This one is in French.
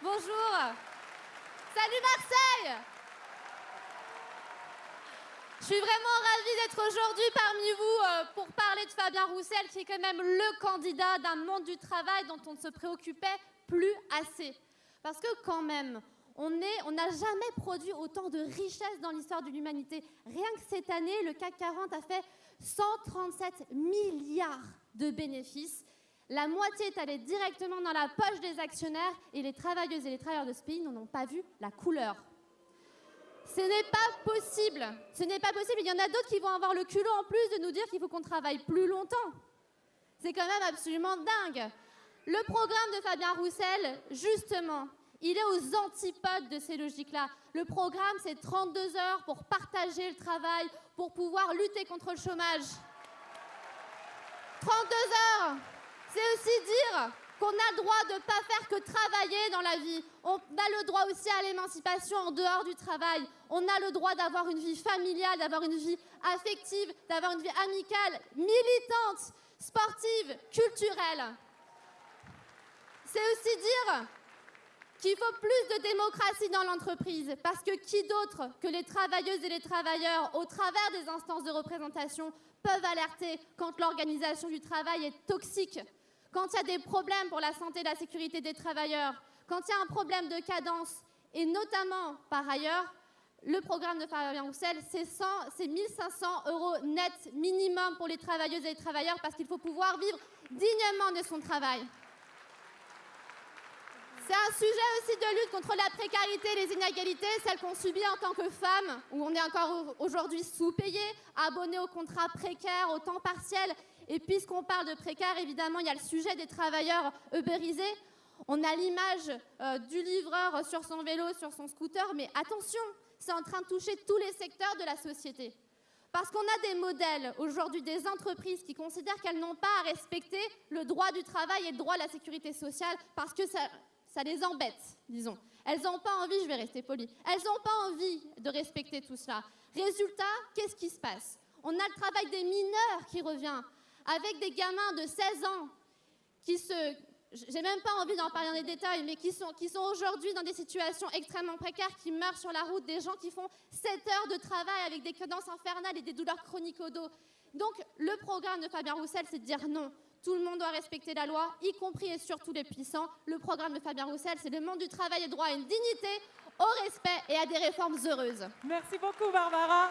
Bonjour. Salut Marseille. Je suis vraiment ravie d'être aujourd'hui parmi vous euh, pour parler de Fabien Roussel, qui est quand même le candidat d'un monde du travail dont on ne se préoccupait plus assez. Parce que quand même, on n'a jamais produit autant de richesses dans l'histoire de l'humanité. Rien que cette année, le CAC 40 a fait 137 milliards de bénéfices. La moitié est allée directement dans la poche des actionnaires et les travailleuses et les travailleurs de ce pays n'en ont pas vu la couleur. Ce n'est pas possible. Ce n'est pas possible. Il y en a d'autres qui vont avoir le culot en plus de nous dire qu'il faut qu'on travaille plus longtemps. C'est quand même absolument dingue. Le programme de Fabien Roussel, justement, il est aux antipodes de ces logiques-là. Le programme, c'est 32 heures pour partager le travail, pour pouvoir lutter contre le chômage. 32 heures, c'est aussi dire qu'on a le droit de ne pas faire que travailler dans la vie. On a le droit aussi à l'émancipation en dehors du travail. On a le droit d'avoir une vie familiale, d'avoir une vie affective, d'avoir une vie amicale, militante, sportive, culturelle. C'est aussi dire qu'il faut plus de démocratie dans l'entreprise, parce que qui d'autre que les travailleuses et les travailleurs, au travers des instances de représentation, peuvent alerter quand l'organisation du travail est toxique, quand il y a des problèmes pour la santé et la sécurité des travailleurs, quand il y a un problème de cadence, et notamment, par ailleurs, le programme de Fabien Roussel, c'est 1500 euros net minimum pour les travailleuses et les travailleurs, parce qu'il faut pouvoir vivre dignement de son travail. C'est un sujet aussi de lutte contre la précarité et les inégalités, celles qu'on subit en tant que femme, où on est encore aujourd'hui sous-payé, abonné au contrat précaire, au temps partiel. Et puisqu'on parle de précaire, évidemment, il y a le sujet des travailleurs ubérisés. On a l'image euh, du livreur sur son vélo, sur son scooter, mais attention, c'est en train de toucher tous les secteurs de la société. Parce qu'on a des modèles aujourd'hui des entreprises qui considèrent qu'elles n'ont pas à respecter le droit du travail et le droit à la sécurité sociale parce que ça, ça les embête, disons. Elles n'ont pas envie, je vais rester polie, elles n'ont pas envie de respecter tout cela. Résultat, qu'est-ce qui se passe? On a le travail des mineurs qui revient, avec des gamins de 16 ans qui se... J'ai même pas envie d'en parler dans les détails, mais qui sont, qui sont aujourd'hui dans des situations extrêmement précaires, qui meurent sur la route, des gens qui font 7 heures de travail avec des cadences infernales et des douleurs chroniques au dos. Donc, le programme de Fabien Roussel, c'est de dire non. Tout le monde doit respecter la loi, y compris et surtout les puissants. Le programme de Fabien Roussel, c'est le monde du travail et droit à une dignité, au respect et à des réformes heureuses. Merci beaucoup, Barbara.